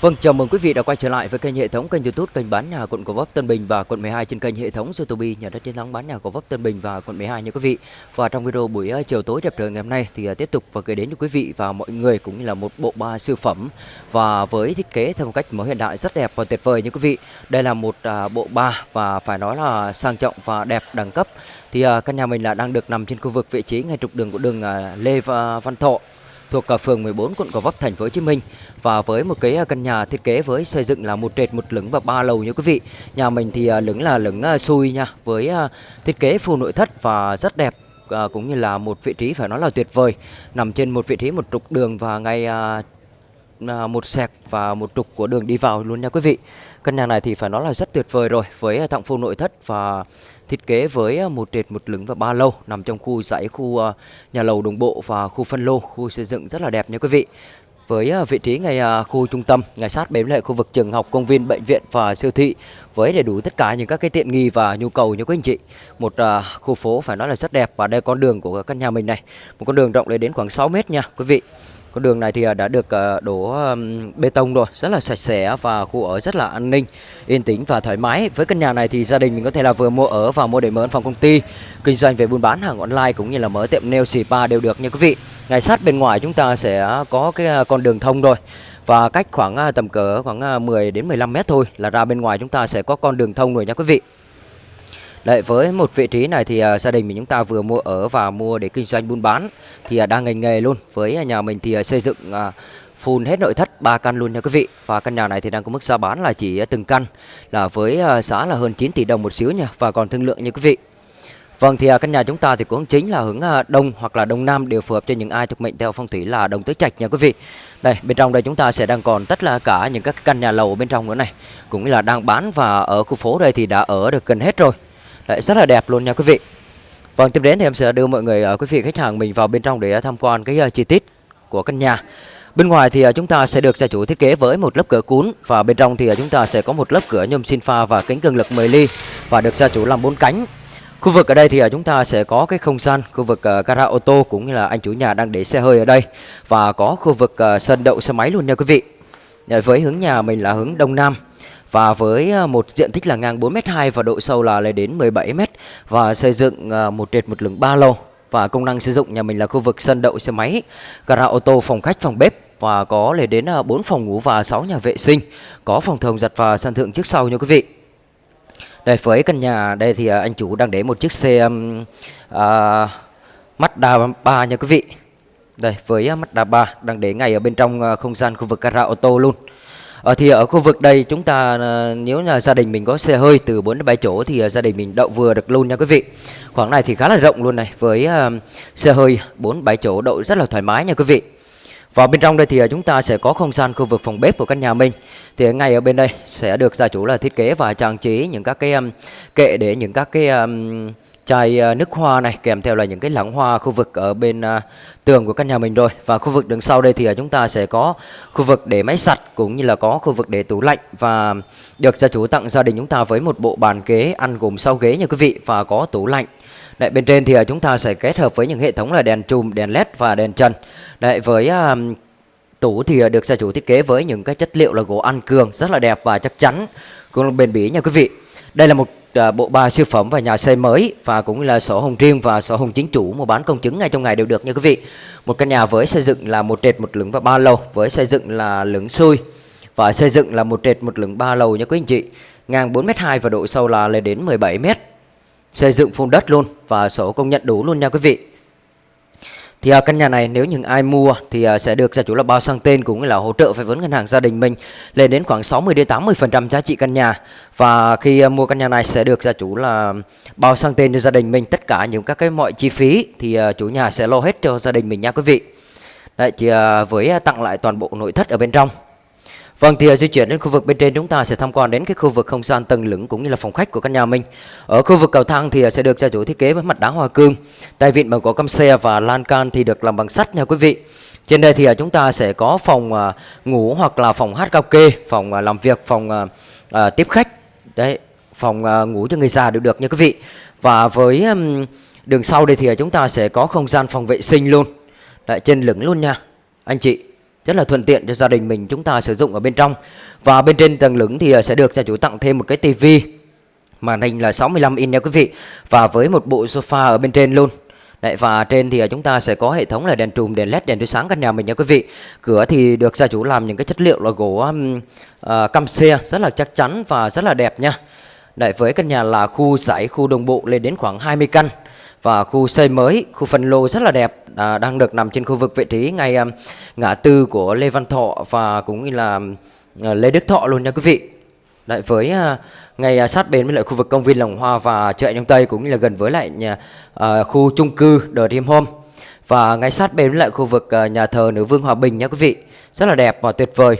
Vâng, chào mừng quý vị đã quay trở lại với kênh hệ thống kênh YouTube kênh bán nhà quận Gò Vấp Tân Bình và quận 12 trên kênh hệ thống YouTube nhà đất chiến thắng bán nhà Gò Vấp Tân Bình và quận 12 nha quý vị. Và trong video buổi ờ, chiều tối đẹp trời ngày hôm nay thì ờ, tiếp tục và gửi đến cho quý vị và mọi người cũng như là một bộ ba siêu phẩm và với thiết kế theo một cách mới hiện đại rất đẹp và tuyệt vời nha quý vị. Đây là một à, bộ ba và phải nói là sang trọng và đẹp đẳng cấp. Thì ờ, căn nhà mình là đang được nằm trên khu vực vị trí ngay trục đường của đường Lê Văn Thọ thuộc à, phường 14 quận Gò Vấp, thành phố Hồ Chí Minh và với một cái à, căn nhà thiết kế với xây dựng là một trệt, một lửng và ba lầu như quý vị. Nhà mình thì à, lửng là lửng xui nha, với thiết kế full nội thất và rất đẹp cũng như là một vị trí phải nói là tuyệt vời nằm trên một vị trí một trục đường và ngay À, một sẹc và một trục của đường đi vào luôn nha quý vị. Căn nhà này thì phải nói là rất tuyệt vời rồi, với à, tặng full nội thất và thiết kế với à, một trệt một lửng và ba lô nằm trong khu dãy khu nhà lầu đồng bộ và khu phân lô, khu xây dựng rất là đẹp nha quý vị. Với vị trí ngay khu trung tâm, ngay sát bếm lại khu vực trường học, công viên, bệnh viện và siêu thị với đầy đủ tất cả những các cái tiện nghi và nhu cầu như quý anh chị. Một khu phố phải nói là rất đẹp và đây con đường của căn nhà mình này. Một con đường rộng lên đến khoảng 6 mét nha quý vị con đường này thì à, đã được à, đổ bê tông rồi, rất là sạch sẽ và khu ở rất là an ninh, yên tĩnh và thoải mái. Với căn nhà này thì gia đình mình có thể là vừa mua ở và mua để mở phòng công ty, kinh doanh về buôn bán hàng online cũng như là mở tiệm nail spa đều được nha quý vị. Ngay sát bên ngoài chúng ta sẽ có cái à, con đường thông rồi. Và cách khoảng tầm cỡ khoảng 10 đến 15 mét thôi là ra bên ngoài chúng ta sẽ có con đường thông rồi nha quý vị. Đấy, với một vị trí này thì uh, gia đình mình chúng ta vừa mua ở và mua để kinh doanh buôn bán thì uh, đang ngành nghề luôn. Với à, nhà mình thì uh, xây dựng uh, full hết nội thất 3 căn luôn nha quý vị. Và căn nhà này thì đang có mức giá bán là chỉ uh, từng căn là với uh, giá là hơn 9 tỷ đồng một xíu nha và còn thương lượng nha quý vị. Vâng thì uh, căn nhà chúng ta thì cũng chính là hướng uh, đông hoặc là đông nam đều phù hợp cho những ai thuộc mệnh theo phong thủy là đồng tứ trạch nha quý vị. Đây, bên trong đây chúng ta sẽ đang còn tất là cả những các căn nhà lầu bên trong nữa này, cũng là đang bán và ở khu phố đây thì đã ở được gần hết rồi. Đấy, rất là đẹp luôn nha quý vị. Vâng tiếp đến thì em sẽ đưa mọi người ờ, quý vị khách hàng mình vào bên trong để ờ, tham quan cái ờ, chi tiết của căn nhà. Bên ngoài thì chúng ta sẽ được gia chủ thiết kế với một lớp cửa cuốn Và bên trong thì chúng ta sẽ có một lớp cửa nhôm xin pha và kính cường lực 10 ly Và được gia chủ làm bốn cánh. Khu vực ở đây thì chúng ta sẽ có cái không gian khu vực gara ô tô cũng như là anh chủ nhà đang để xe hơi ở đây Và có khu vực sân đậu xe máy luôn nha quý vị. Với hướng nhà mình là hướng đông nam và với à, một diện tích là ngang 4m2 và độ sâu là lên đến 17m và xây dựng à, một trệt một lửng ba lầu và công năng sử dụng nhà mình là khu vực sân đậu xe máy, gara ô tô, phòng khách, phòng bếp và có lên đến à, 4 phòng ngủ và 6 nhà vệ sinh, có phòng thồng giặt và sân thượng trước sau nha quý vị. Đây với căn nhà đây thì anh chủ đang để một chiếc xe uh, Mazda 3 nha quý vị. Đây với Mazda 3 đang để ngay ở bên trong không gian khu vực gara ô tô luôn. Ờ, thì ở khu vực đây chúng ta ờ, nếu là gia đình mình có xe hơi từ 4 đến 7 chỗ thì ờ, gia đình mình đậu vừa được luôn nha quý vị. Khoảng này thì khá là rộng luôn này với uh, xe hơi 4 7 chỗ đậu rất là thoải mái nha quý vị. Và bên trong đây thì chúng ta sẽ có không gian khu vực phòng bếp của căn nhà mình. Thì ngay ở bên đây sẽ được gia chủ là thiết kế và trang trí những các cái um, kệ để những các cái um, chai ờ, nước hoa này kèm theo là những cái lẵng hoa khu vực ở bên ờ, tường của căn nhà mình rồi và khu vực đằng sau đây thì ờ, chúng ta sẽ có khu vực để máy sạch cũng như là có khu vực để tủ lạnh và được gia chủ tặng gia đình chúng ta với một bộ bàn ghế ăn gồm sau ghế nha quý vị và có tủ lạnh Đấy, bên trên thì chúng ta sẽ kết hợp với những hệ thống là đèn chùm, đèn led và đèn trần. Đấy, với um, tủ thì được gia chủ thiết kế với những cái chất liệu là gỗ ăn cường rất là đẹp và chắc chắn cũng bền bỉ nha quý vị. Đây là một À, bộ ba siêu phẩm và nhà xây mới và cũng là sổ hồng riêng và sổ hồng chính chủ mua bán công chứng ngay trong ngày đều được nha quý vị. Một căn nhà với xây dựng là một trệt, một lửng và ba lầu, với xây dựng là lửng xuôi và xây dựng là một trệt, một lửng ba lầu nha quý anh chị. Ngang 4m2 và độ sâu là lên đến 17m. Xây dựng phun đất luôn và sổ công nhận đủ luôn nha quý vị. Thì uh, căn nhà này nếu những ai mua thì uh, sẽ được gia chủ là bao sang tên cũng như là hỗ trợ về vốn ngân hàng gia đình mình lên đến khoảng 60 đến 80% giá trị căn nhà. Và khi uh, mua căn nhà này sẽ được gia chủ là bao sang tên cho gia đình mình tất cả những các cái mọi chi phí thì uh, chủ nhà sẽ lo hết cho gia đình mình nha quý vị. Đấy thì uh, với uh, tặng lại toàn bộ nội thất ở bên trong. Vâng thì di chuyển đến khu vực bên trên chúng ta sẽ tham quan đến cái khu vực không gian tầng lửng cũng như là phòng khách của căn nhà mình. Ở khu vực cầu thang thì à, sẽ được gia chủ thiết kế với mặt đá hoa cương, tay vịn bằng gỗ căm xe và lan can thì được làm bằng sắt nha quý vị. Trên đây thì à, chúng ta sẽ có phòng à, ngủ hoặc là phòng hát cao kê, phòng làm việc, phòng tiếp khách. Đấy, phòng ngủ cho người già đều được nha quý vị. Và với đường sau đây thì chúng ta sẽ có không gian phòng vệ sinh luôn. Đấy, trên lửng luôn nha. Anh chị rất là thuận tiện cho gia đình mình chúng ta sử dụng ở bên trong và bên trên tầng lửng thì ờ, sẽ được gia chủ tặng thêm một cái tivi màn hình là 65 inch nha quý vị và với một bộ sofa ở bên trên luôn Đấy, và trên thì ờ, chúng ta sẽ có hệ thống là đèn trùm, đèn led, đèn chiếu sáng căn nhà mình nha quý vị. Cửa thì được gia chủ làm những cái chất liệu là gỗ um, uh, cam xe rất là chắc chắn và rất là đẹp nha. Đấy, với căn nhà là khu giải, khu đồng bộ lên đến khoảng 20 căn và khu xây mới, khu phân lô rất là đẹp à, đang được nằm trên khu vực vị trí ngay à, ngã tư của Lê Văn Thọ và cũng như là à, Lê Đức Thọ luôn nha quý vị. Đấy, với à, ngay à, sát bên với lại khu vực công viên Lồng Hoa và chợ Đông Tây cũng như là gần với lại nhà à, khu chung cư The Dream Home và ngay sát bên với lại khu vực à, nhà thờ Nữ Vương Hòa Bình nha quý vị. Rất là đẹp và tuyệt vời.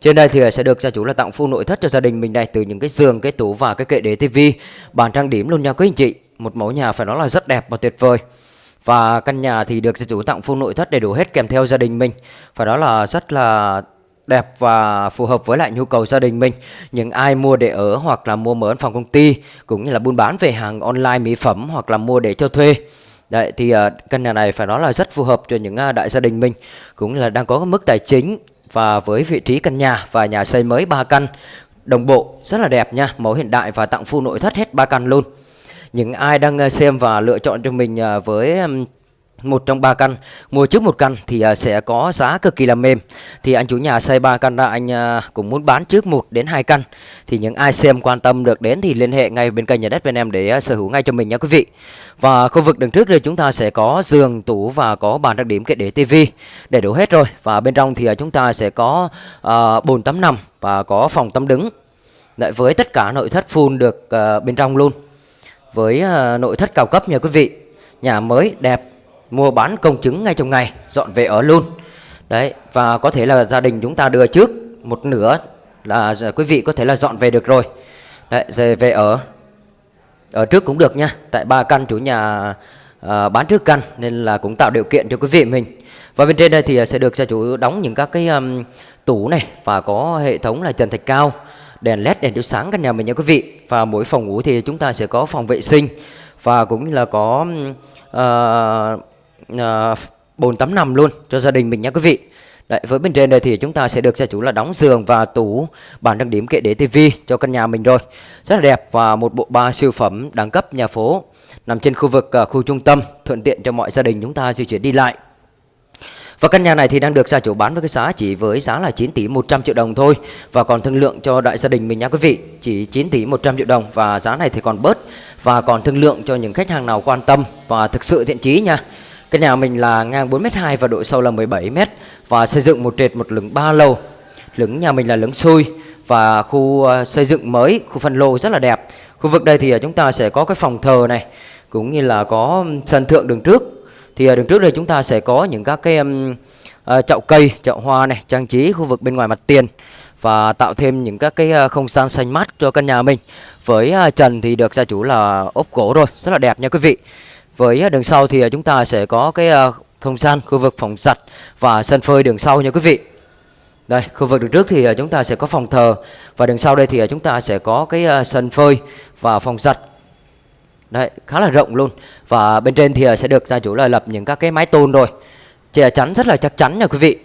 Trên đây thì sẽ được gia chủ là tặng full nội thất cho gia đình mình đây từ những cái giường, cái tủ và cái kệ để tivi, bàn trang điểm luôn nha quý anh chị. Một mẫu nhà phải nói là rất đẹp và tuyệt vời. Và căn nhà thì được gia chủ tặng full nội thất đầy đủ hết kèm theo gia đình mình. Phải đó là rất là đẹp và phù hợp với lại nhu cầu gia đình mình. Những ai mua để ở hoặc là mua mở văn phòng công ty cũng như là buôn bán về hàng online mỹ phẩm hoặc là mua để cho thuê. Đấy thì ờ, căn nhà này phải nói là rất phù hợp cho những ờ, đại gia đình mình cũng là đang có mức tài chính và với vị trí căn nhà và nhà xây mới 3 căn đồng bộ rất là đẹp nha, mẫu hiện đại và tặng full nội thất hết 3 căn luôn. Những ai đang ờ, xem và lựa chọn cho mình ờ, với một trong ba căn mua trước một căn thì ờ, sẽ có giá cực kỳ là mềm. Thì anh chủ nhà xây ba căn ra anh cũng muốn bán trước một đến hai căn. Thì những ai xem quan tâm được đến thì liên hệ ngay bên kênh nhà đất bên em để sở hữu ngay cho mình nha quý vị. Và khu vực đằng trước đây chúng ta sẽ có giường tủ và có bàn trang điểm cái để tivi để đủ hết rồi. Và bên trong thì chúng ta sẽ có uh, bồn tắm nằm và có phòng tắm đứng. Đấy, với tất cả nội thất full được uh, bên trong luôn với uh, nội thất cao cấp nha quý vị. Nhà mới đẹp mua bán công chứng ngay trong ngày dọn về ở luôn. Đấy và có thể là gia đình chúng ta đưa trước một nửa là quý vị có thể là dọn về được rồi. Đấy rồi về ở ở trước cũng được nha tại ba căn chủ nhà uh, bán trước căn nên là cũng tạo điều kiện cho quý vị mình. Và bên trên đây thì sẽ được gia chủ đóng những các cái um, tủ này và có hệ thống là trần thạch cao đèn led đèn chiếu sáng căn nhà mình nha quý vị. Và mỗi phòng ngủ thì chúng ta sẽ có phòng vệ sinh. Và cũng như là có uh, uh, bồn tắm nằm luôn cho gia đình mình nha quý vị. Đấy, với bên trên đây thì chúng ta sẽ được gia chủ là đóng giường và tủ bàn trang điểm kệ để tivi cho căn nhà mình rồi. Rất là đẹp và một bộ ba siêu phẩm đẳng cấp nhà phố. Nằm trên khu vực uh, khu trung tâm thuận tiện cho mọi gia đình chúng ta di chuyển đi lại và căn nhà này thì đang được gia chủ bán với cái giá chỉ với giá là 9 tỷ 100 triệu đồng thôi Và còn thương lượng cho đại gia đình mình nha quý vị Chỉ 9 tỷ 100 triệu đồng và giá này thì còn bớt Và còn thương lượng cho những khách hàng nào quan tâm và thực sự thiện chí nha cái nhà mình là ngang 4m2 và độ sâu là 17m và xây dựng một trệt một lửng ba lầu. Lửng nhà mình là lửng xui và khu ờ, xây dựng mới, khu phân lô rất là đẹp. Khu vực đây thì ờ, chúng ta sẽ có cái phòng thờ này cũng như là có sân thượng đường trước. Thì à, đường trước đây chúng ta sẽ có những các cái um, uh, chậu cây, chậu hoa này, trang trí khu vực bên ngoài mặt tiền và tạo thêm những các cái à, không gian xanh mát cho căn nhà mình. Với trần thì được gia chủ là ốp gỗ rồi, rất là đẹp nha quý vị. Với đường sau thì chúng ta sẽ có cái không gian khu vực phòng giặt và sân phơi đường sau nha quý vị. Đây, khu vực đường trước thì chúng ta sẽ có phòng thờ và đường sau đây thì chúng ta sẽ có cái sân phơi và phòng giặt. Đấy, khá là rộng luôn. Và bên trên thì ờ, sẽ được gia chủ là lập những các cái mái tôn rồi. Che ờ, chắn rất là chắc chắn nha quý vị.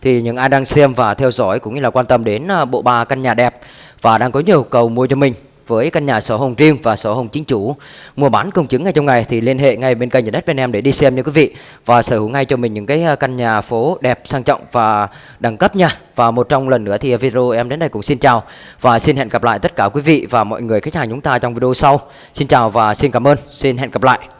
Thì những ai đang xem và theo dõi cũng như là quan tâm đến ờ, bộ ba căn nhà đẹp và đang có nhiều cầu mua cho mình với căn nhà sổ hồng riêng và sổ hồng chính chủ. Mua bán công chứng ngay trong ngày thì liên hệ ngay bên kênh nhà đất bên em để đi xem nha quý vị. Và sở hữu ngay cho mình những cái à, căn nhà phố đẹp, sang trọng và đẳng cấp nha. Và một trong lần nữa thì à, video em đến đây cũng xin chào. Và xin hẹn gặp lại tất cả quý vị và mọi người, khách hàng chúng ta trong video sau. Xin chào và xin cảm ơn. Xin hẹn gặp lại.